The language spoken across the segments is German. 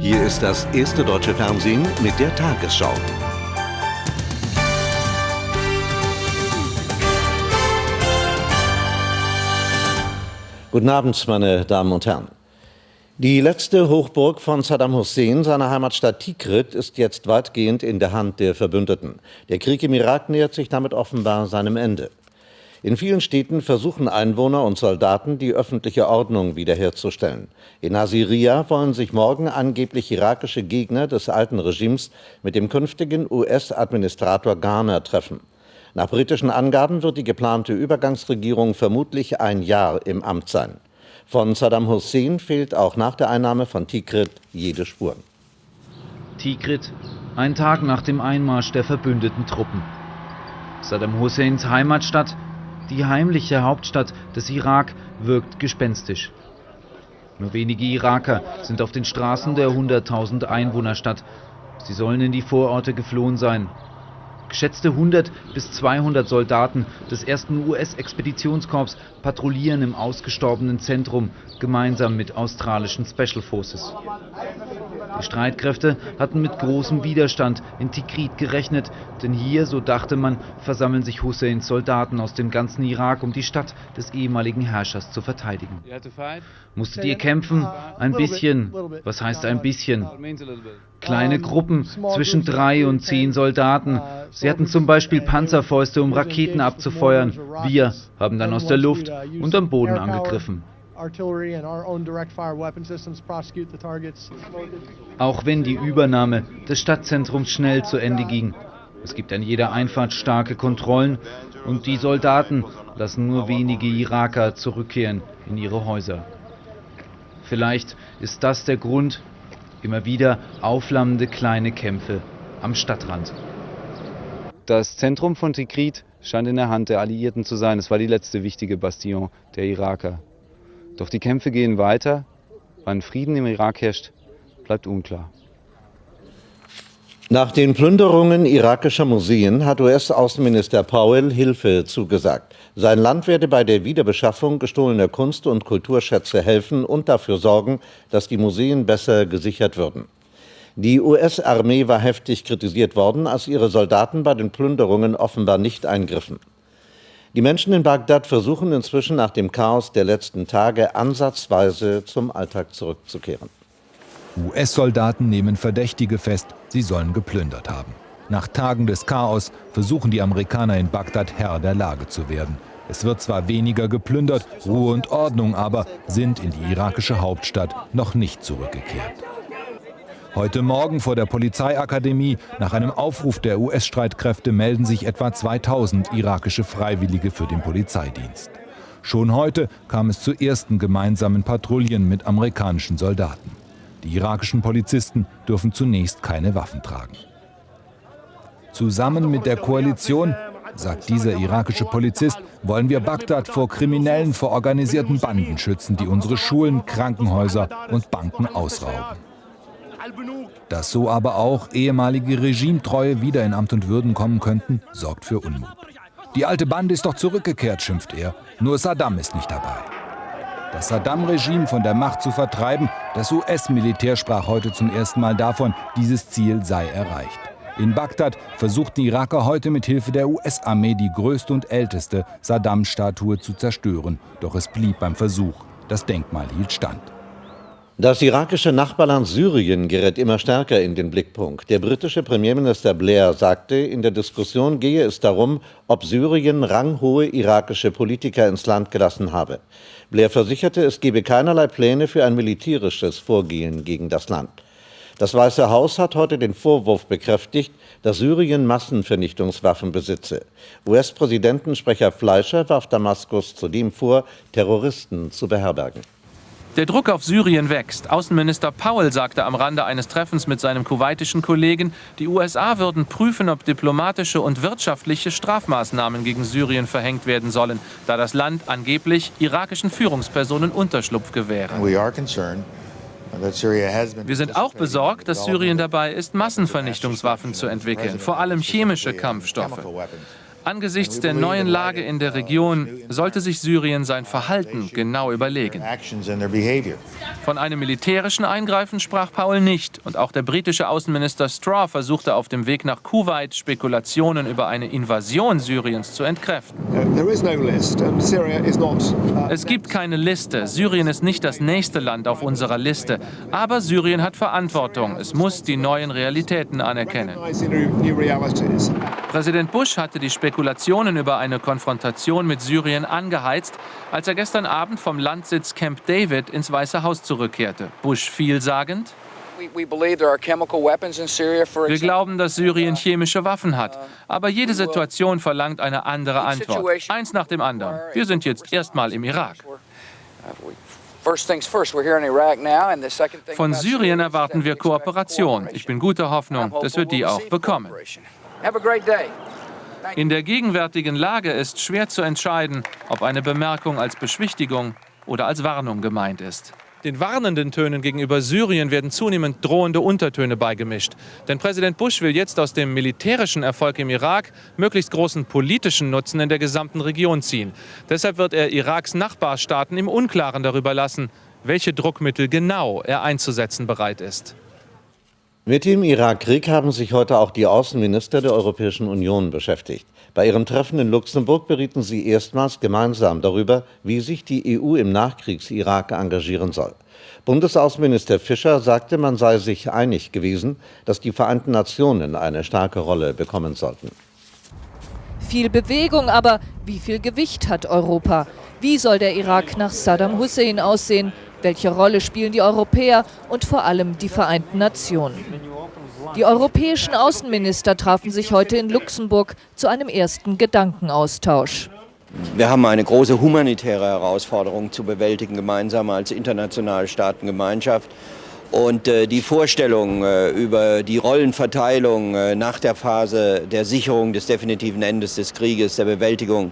Hier ist das erste deutsche Fernsehen mit der Tagesschau. Guten Abend, meine Damen und Herren. Die letzte Hochburg von Saddam Hussein, seiner Heimatstadt Tikrit, ist jetzt weitgehend in der Hand der Verbündeten. Der Krieg im Irak nähert sich damit offenbar seinem Ende. In vielen Städten versuchen Einwohner und Soldaten, die öffentliche Ordnung wiederherzustellen. In Nasiria wollen sich morgen angeblich irakische Gegner des alten Regimes mit dem künftigen US-Administrator Garner treffen. Nach britischen Angaben wird die geplante Übergangsregierung vermutlich ein Jahr im Amt sein. Von Saddam Hussein fehlt auch nach der Einnahme von Tikrit jede Spur. Tikrit, ein Tag nach dem Einmarsch der verbündeten Truppen. Saddam Husseins Heimatstadt die heimliche Hauptstadt des Irak wirkt gespenstisch. Nur wenige Iraker sind auf den Straßen der 100.000 Einwohnerstadt. Sie sollen in die Vororte geflohen sein. Geschätzte 100 bis 200 Soldaten des ersten US-Expeditionskorps patrouillieren im ausgestorbenen Zentrum gemeinsam mit australischen Special Forces. Die Streitkräfte hatten mit großem Widerstand in Tikrit gerechnet, denn hier, so dachte man, versammeln sich Husseins Soldaten aus dem ganzen Irak, um die Stadt des ehemaligen Herrschers zu verteidigen. Musstet ihr kämpfen? Ein bisschen. Was heißt ein bisschen? Kleine Gruppen zwischen drei und zehn Soldaten. Sie hatten zum Beispiel Panzerfäuste, um Raketen abzufeuern. Wir haben dann aus der Luft und am Boden angegriffen. Auch wenn die Übernahme des Stadtzentrums schnell zu Ende ging. Es gibt an jeder Einfahrt starke Kontrollen und die Soldaten lassen nur wenige Iraker zurückkehren in ihre Häuser. Vielleicht ist das der Grund, immer wieder aufflammende kleine Kämpfe am Stadtrand. Das Zentrum von Tikrit scheint in der Hand der Alliierten zu sein. Es war die letzte wichtige Bastion der Iraker. Doch die Kämpfe gehen weiter. Wann Frieden im Irak herrscht, bleibt unklar. Nach den Plünderungen irakischer Museen hat US-Außenminister Powell Hilfe zugesagt. Sein Land werde bei der Wiederbeschaffung gestohlener Kunst- und Kulturschätze helfen und dafür sorgen, dass die Museen besser gesichert würden. Die US-Armee war heftig kritisiert worden, als ihre Soldaten bei den Plünderungen offenbar nicht eingriffen. Die Menschen in Bagdad versuchen inzwischen nach dem Chaos der letzten Tage ansatzweise zum Alltag zurückzukehren. US-Soldaten nehmen Verdächtige fest, sie sollen geplündert haben. Nach Tagen des Chaos versuchen die Amerikaner in Bagdad Herr der Lage zu werden. Es wird zwar weniger geplündert, Ruhe und Ordnung aber sind in die irakische Hauptstadt noch nicht zurückgekehrt. Heute Morgen vor der Polizeiakademie, nach einem Aufruf der US-Streitkräfte, melden sich etwa 2000 irakische Freiwillige für den Polizeidienst. Schon heute kam es zu ersten gemeinsamen Patrouillen mit amerikanischen Soldaten. Die irakischen Polizisten dürfen zunächst keine Waffen tragen. Zusammen mit der Koalition, sagt dieser irakische Polizist, wollen wir Bagdad vor Kriminellen, vor organisierten Banden schützen, die unsere Schulen, Krankenhäuser und Banken ausrauben. Dass so aber auch ehemalige Regimetreue wieder in Amt und Würden kommen könnten, sorgt für Unmut. Die alte Bande ist doch zurückgekehrt, schimpft er. Nur Saddam ist nicht dabei. Das Saddam-Regime von der Macht zu vertreiben, das US-Militär sprach heute zum ersten Mal davon, dieses Ziel sei erreicht. In Bagdad versuchten Iraker heute mit Hilfe der US-Armee die größte und älteste Saddam-Statue zu zerstören. Doch es blieb beim Versuch. Das Denkmal hielt stand. Das irakische Nachbarland Syrien gerät immer stärker in den Blickpunkt. Der britische Premierminister Blair sagte, in der Diskussion gehe es darum, ob Syrien ranghohe irakische Politiker ins Land gelassen habe. Blair versicherte, es gebe keinerlei Pläne für ein militärisches Vorgehen gegen das Land. Das Weiße Haus hat heute den Vorwurf bekräftigt, dass Syrien Massenvernichtungswaffen besitze. US-Präsidentensprecher Fleischer warf Damaskus zudem vor, Terroristen zu beherbergen. Der Druck auf Syrien wächst. Außenminister Powell sagte am Rande eines Treffens mit seinem kuwaitischen Kollegen, die USA würden prüfen, ob diplomatische und wirtschaftliche Strafmaßnahmen gegen Syrien verhängt werden sollen, da das Land angeblich irakischen Führungspersonen Unterschlupf gewähre. Wir sind auch besorgt, dass Syrien dabei ist, Massenvernichtungswaffen zu entwickeln, vor allem chemische Kampfstoffe. Angesichts der neuen Lage in der Region sollte sich Syrien sein Verhalten genau überlegen. Von einem militärischen Eingreifen sprach Paul nicht. Und auch der britische Außenminister Straw versuchte auf dem Weg nach Kuwait Spekulationen über eine Invasion Syriens zu entkräften. Es gibt keine Liste. Syrien ist nicht das nächste Land auf unserer Liste. Aber Syrien hat Verantwortung. Es muss die neuen Realitäten anerkennen. Präsident Bush hatte die Spekulationen Spekulationen über eine Konfrontation mit Syrien angeheizt, als er gestern Abend vom Landsitz Camp David ins Weiße Haus zurückkehrte. Bush vielsagend. Wir glauben, dass Syrien chemische Waffen hat. Aber jede Situation verlangt eine andere Antwort. Eins nach dem anderen. Wir sind jetzt erstmal im Irak. Von Syrien erwarten wir Kooperation. Ich bin guter Hoffnung, dass wir die auch bekommen. In der gegenwärtigen Lage ist schwer zu entscheiden, ob eine Bemerkung als Beschwichtigung oder als Warnung gemeint ist. Den warnenden Tönen gegenüber Syrien werden zunehmend drohende Untertöne beigemischt. Denn Präsident Bush will jetzt aus dem militärischen Erfolg im Irak möglichst großen politischen Nutzen in der gesamten Region ziehen. Deshalb wird er Iraks Nachbarstaaten im Unklaren darüber lassen, welche Druckmittel genau er einzusetzen bereit ist. Mit dem Irakkrieg haben sich heute auch die Außenminister der Europäischen Union beschäftigt. Bei ihrem Treffen in Luxemburg berieten sie erstmals gemeinsam darüber, wie sich die EU im Nachkriegs-Irak engagieren soll. Bundesaußenminister Fischer sagte, man sei sich einig gewesen, dass die Vereinten Nationen eine starke Rolle bekommen sollten. Viel Bewegung, aber wie viel Gewicht hat Europa? Wie soll der Irak nach Saddam Hussein aussehen? Welche Rolle spielen die Europäer und vor allem die Vereinten Nationen? Die europäischen Außenminister trafen sich heute in Luxemburg zu einem ersten Gedankenaustausch. Wir haben eine große humanitäre Herausforderung zu bewältigen, gemeinsam als internationale Staatengemeinschaft. Und äh, die Vorstellung äh, über die Rollenverteilung äh, nach der Phase der Sicherung des definitiven Endes des Krieges, der Bewältigung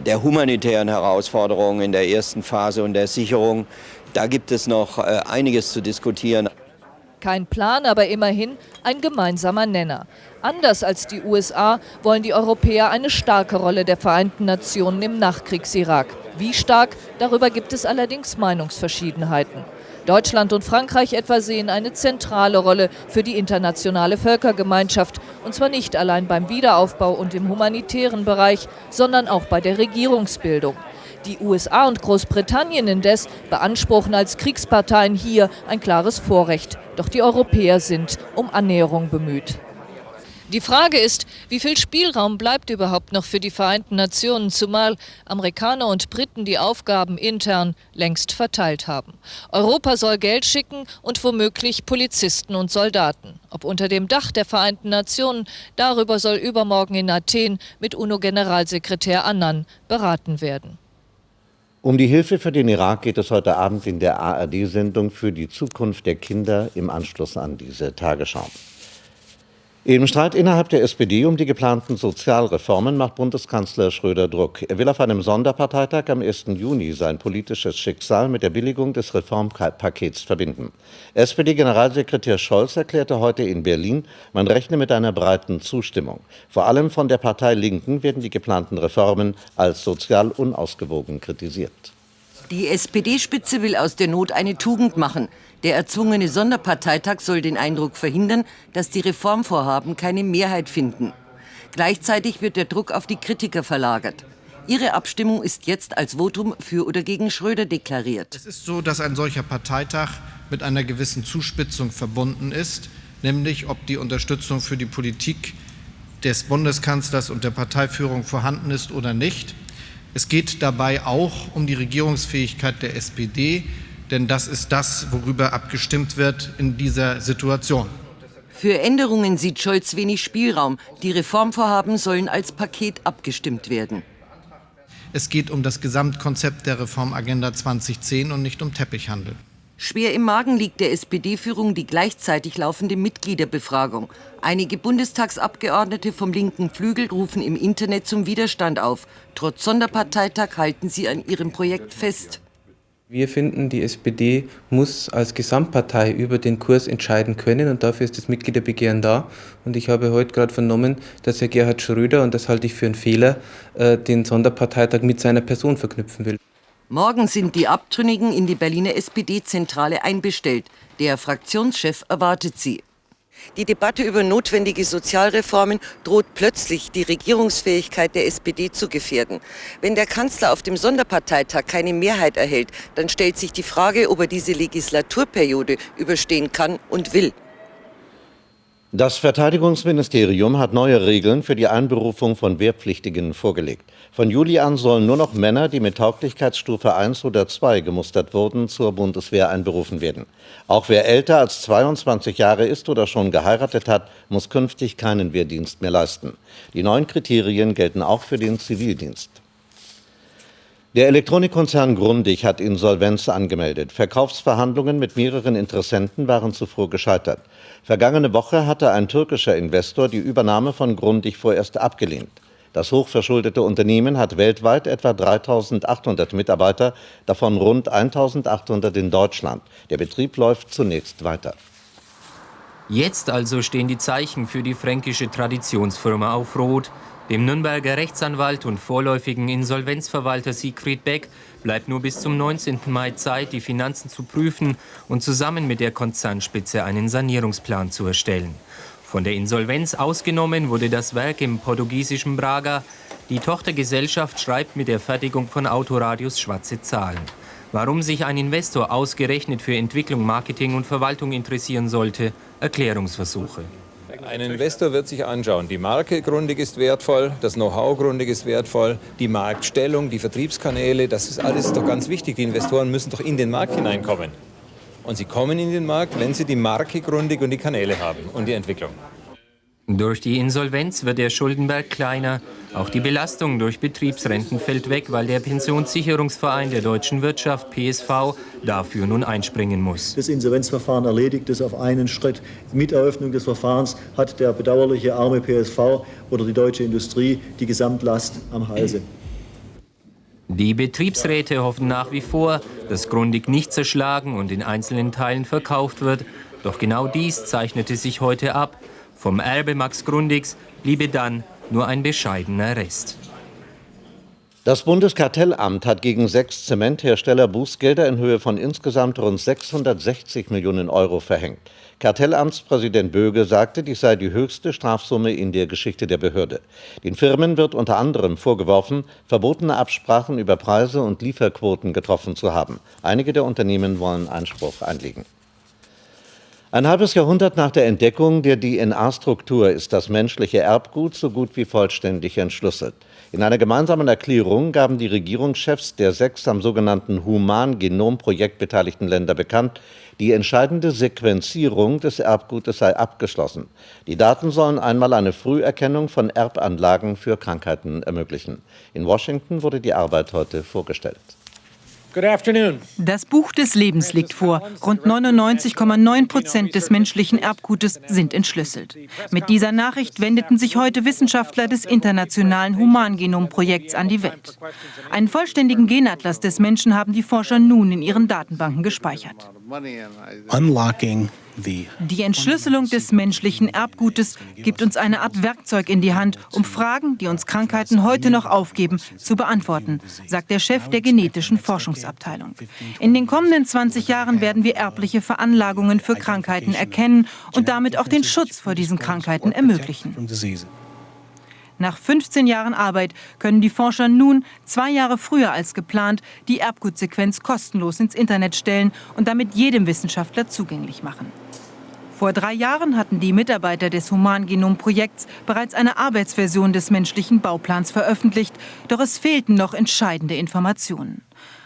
der humanitären Herausforderungen in der ersten Phase und der Sicherung, da gibt es noch äh, einiges zu diskutieren. Kein Plan, aber immerhin ein gemeinsamer Nenner. Anders als die USA wollen die Europäer eine starke Rolle der Vereinten Nationen im Nachkriegs-Irak. Wie stark, darüber gibt es allerdings Meinungsverschiedenheiten. Deutschland und Frankreich etwa sehen eine zentrale Rolle für die internationale Völkergemeinschaft, und zwar nicht allein beim Wiederaufbau und im humanitären Bereich, sondern auch bei der Regierungsbildung. Die USA und Großbritannien indes beanspruchen als Kriegsparteien hier ein klares Vorrecht. Doch die Europäer sind um Annäherung bemüht. Die Frage ist, wie viel Spielraum bleibt überhaupt noch für die Vereinten Nationen, zumal Amerikaner und Briten die Aufgaben intern längst verteilt haben. Europa soll Geld schicken und womöglich Polizisten und Soldaten. Ob unter dem Dach der Vereinten Nationen, darüber soll übermorgen in Athen mit UNO-Generalsekretär Annan beraten werden. Um die Hilfe für den Irak geht es heute Abend in der ARD-Sendung für die Zukunft der Kinder im Anschluss an diese Tagesschau. Im Streit innerhalb der SPD um die geplanten Sozialreformen macht Bundeskanzler Schröder Druck. Er will auf einem Sonderparteitag am 1. Juni sein politisches Schicksal mit der Billigung des Reformpakets verbinden. SPD-Generalsekretär Scholz erklärte heute in Berlin, man rechne mit einer breiten Zustimmung. Vor allem von der Partei Linken werden die geplanten Reformen als sozial unausgewogen kritisiert. Die SPD-Spitze will aus der Not eine Tugend machen. Der erzwungene Sonderparteitag soll den Eindruck verhindern, dass die Reformvorhaben keine Mehrheit finden. Gleichzeitig wird der Druck auf die Kritiker verlagert. Ihre Abstimmung ist jetzt als Votum für oder gegen Schröder deklariert. Es ist so, dass ein solcher Parteitag mit einer gewissen Zuspitzung verbunden ist, nämlich ob die Unterstützung für die Politik des Bundeskanzlers und der Parteiführung vorhanden ist oder nicht. Es geht dabei auch um die Regierungsfähigkeit der SPD, denn das ist das, worüber abgestimmt wird in dieser Situation. Für Änderungen sieht Scholz wenig Spielraum. Die Reformvorhaben sollen als Paket abgestimmt werden. Es geht um das Gesamtkonzept der Reformagenda 2010 und nicht um Teppichhandel. Schwer im Magen liegt der SPD-Führung die gleichzeitig laufende Mitgliederbefragung. Einige Bundestagsabgeordnete vom linken Flügel rufen im Internet zum Widerstand auf. Trotz Sonderparteitag halten sie an ihrem Projekt fest. Wir finden, die SPD muss als Gesamtpartei über den Kurs entscheiden können und dafür ist das Mitgliederbegehren da. Und ich habe heute gerade vernommen, dass Herr Gerhard Schröder, und das halte ich für einen Fehler, äh, den Sonderparteitag mit seiner Person verknüpfen will. Morgen sind die Abtrünnigen in die Berliner SPD-Zentrale einbestellt. Der Fraktionschef erwartet sie. Die Debatte über notwendige Sozialreformen droht plötzlich die Regierungsfähigkeit der SPD zu gefährden. Wenn der Kanzler auf dem Sonderparteitag keine Mehrheit erhält, dann stellt sich die Frage, ob er diese Legislaturperiode überstehen kann und will. Das Verteidigungsministerium hat neue Regeln für die Einberufung von Wehrpflichtigen vorgelegt. Von Juli an sollen nur noch Männer, die mit Tauglichkeitsstufe 1 oder 2 gemustert wurden, zur Bundeswehr einberufen werden. Auch wer älter als 22 Jahre ist oder schon geheiratet hat, muss künftig keinen Wehrdienst mehr leisten. Die neuen Kriterien gelten auch für den Zivildienst. Der Elektronikkonzern Grundig hat Insolvenz angemeldet. Verkaufsverhandlungen mit mehreren Interessenten waren zuvor gescheitert. Vergangene Woche hatte ein türkischer Investor die Übernahme von Grundig vorerst abgelehnt. Das hochverschuldete Unternehmen hat weltweit etwa 3.800 Mitarbeiter, davon rund 1.800 in Deutschland. Der Betrieb läuft zunächst weiter. Jetzt also stehen die Zeichen für die fränkische Traditionsfirma auf Rot. Dem Nürnberger Rechtsanwalt und vorläufigen Insolvenzverwalter Siegfried Beck bleibt nur bis zum 19. Mai Zeit, die Finanzen zu prüfen und zusammen mit der Konzernspitze einen Sanierungsplan zu erstellen. Von der Insolvenz ausgenommen wurde das Werk im portugiesischen Braga. Die Tochtergesellschaft schreibt mit der Fertigung von Autoradios schwarze Zahlen. Warum sich ein Investor ausgerechnet für Entwicklung, Marketing und Verwaltung interessieren sollte, Erklärungsversuche. Ein Investor wird sich anschauen, die Marke Grundig ist wertvoll, das Know-how Grundig ist wertvoll, die Marktstellung, die Vertriebskanäle, das ist alles doch ganz wichtig. Die Investoren müssen doch in den Markt hineinkommen. Und sie kommen in den Markt, wenn sie die Marke Grundig und die Kanäle haben und die Entwicklung. Durch die Insolvenz wird der Schuldenberg kleiner. Auch die Belastung durch Betriebsrenten fällt weg, weil der Pensionssicherungsverein der deutschen Wirtschaft, PSV, dafür nun einspringen muss. Das Insolvenzverfahren erledigt es auf einen Schritt. Mit Eröffnung des Verfahrens hat der bedauerliche arme PSV oder die deutsche Industrie die Gesamtlast am Halse. Die Betriebsräte hoffen nach wie vor, dass Grundig nicht zerschlagen und in einzelnen Teilen verkauft wird. Doch genau dies zeichnete sich heute ab. Vom Erbe Max Grundigs bliebe dann nur ein bescheidener Rest. Das Bundeskartellamt hat gegen sechs Zementhersteller Bußgelder in Höhe von insgesamt rund 660 Millionen Euro verhängt. Kartellamtspräsident Böge sagte, dies sei die höchste Strafsumme in der Geschichte der Behörde. Den Firmen wird unter anderem vorgeworfen, verbotene Absprachen über Preise und Lieferquoten getroffen zu haben. Einige der Unternehmen wollen Einspruch einlegen. Ein halbes Jahrhundert nach der Entdeckung der DNA-Struktur ist das menschliche Erbgut so gut wie vollständig entschlüsselt. In einer gemeinsamen Erklärung gaben die Regierungschefs der sechs am sogenannten Human-Genom-Projekt beteiligten Länder bekannt, die entscheidende Sequenzierung des Erbgutes sei abgeschlossen. Die Daten sollen einmal eine Früherkennung von Erbanlagen für Krankheiten ermöglichen. In Washington wurde die Arbeit heute vorgestellt. Das Buch des Lebens liegt vor. Rund 99,9 Prozent des menschlichen Erbgutes sind entschlüsselt. Mit dieser Nachricht wendeten sich heute Wissenschaftler des internationalen Humangenomprojekts an die Welt. Einen vollständigen Genatlas des Menschen haben die Forscher nun in ihren Datenbanken gespeichert. Unlocking die Entschlüsselung des menschlichen Erbgutes gibt uns eine Art Werkzeug in die Hand, um Fragen, die uns Krankheiten heute noch aufgeben, zu beantworten, sagt der Chef der genetischen Forschungsabteilung. In den kommenden 20 Jahren werden wir erbliche Veranlagungen für Krankheiten erkennen und damit auch den Schutz vor diesen Krankheiten ermöglichen. Nach 15 Jahren Arbeit können die Forscher nun, zwei Jahre früher als geplant, die Erbgutsequenz kostenlos ins Internet stellen und damit jedem Wissenschaftler zugänglich machen. Vor drei Jahren hatten die Mitarbeiter des Humangenom-Projekts bereits eine Arbeitsversion des menschlichen Bauplans veröffentlicht, doch es fehlten noch entscheidende Informationen.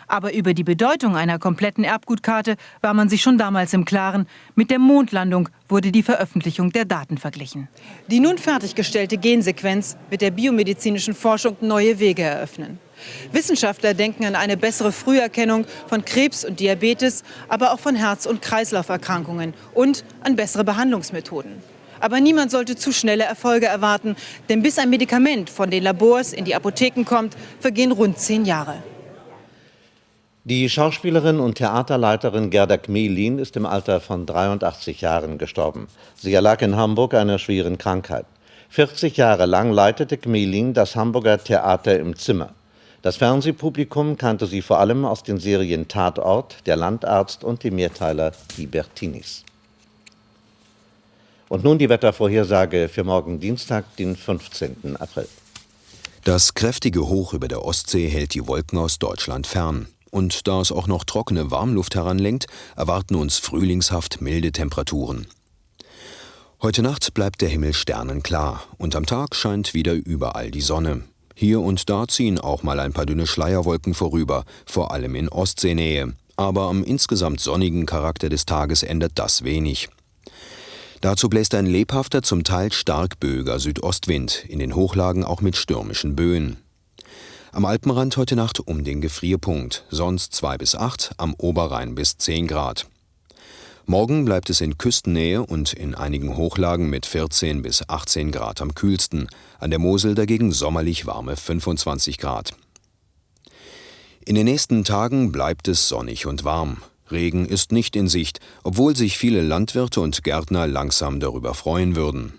Aber über die Bedeutung einer kompletten Erbgutkarte war man sich schon damals im Klaren. Mit der Mondlandung wurde die Veröffentlichung der Daten verglichen. Die nun fertiggestellte Gensequenz wird der biomedizinischen Forschung neue Wege eröffnen. Wissenschaftler denken an eine bessere Früherkennung von Krebs und Diabetes, aber auch von Herz- und Kreislauferkrankungen und an bessere Behandlungsmethoden. Aber niemand sollte zu schnelle Erfolge erwarten, denn bis ein Medikament von den Labors in die Apotheken kommt, vergehen rund zehn Jahre. Die Schauspielerin und Theaterleiterin Gerda Kmelin ist im Alter von 83 Jahren gestorben. Sie erlag in Hamburg einer schweren Krankheit. 40 Jahre lang leitete Kmelin das Hamburger Theater im Zimmer. Das Fernsehpublikum kannte sie vor allem aus den Serien Tatort, Der Landarzt und dem Mehrteiler Die Bertinis. Und nun die Wettervorhersage für morgen Dienstag, den 15. April. Das kräftige Hoch über der Ostsee hält die Wolken aus Deutschland fern. Und da es auch noch trockene Warmluft heranlenkt, erwarten uns frühlingshaft milde Temperaturen. Heute Nacht bleibt der Himmel sternenklar und am Tag scheint wieder überall die Sonne. Hier und da ziehen auch mal ein paar dünne Schleierwolken vorüber, vor allem in Ostseenähe. Aber am insgesamt sonnigen Charakter des Tages ändert das wenig. Dazu bläst ein lebhafter, zum Teil stark böiger Südostwind, in den Hochlagen auch mit stürmischen Böen. Am Alpenrand heute Nacht um den Gefrierpunkt, sonst 2 bis 8, am Oberrhein bis 10 Grad. Morgen bleibt es in Küstennähe und in einigen Hochlagen mit 14 bis 18 Grad am kühlsten, an der Mosel dagegen sommerlich warme 25 Grad. In den nächsten Tagen bleibt es sonnig und warm. Regen ist nicht in Sicht, obwohl sich viele Landwirte und Gärtner langsam darüber freuen würden.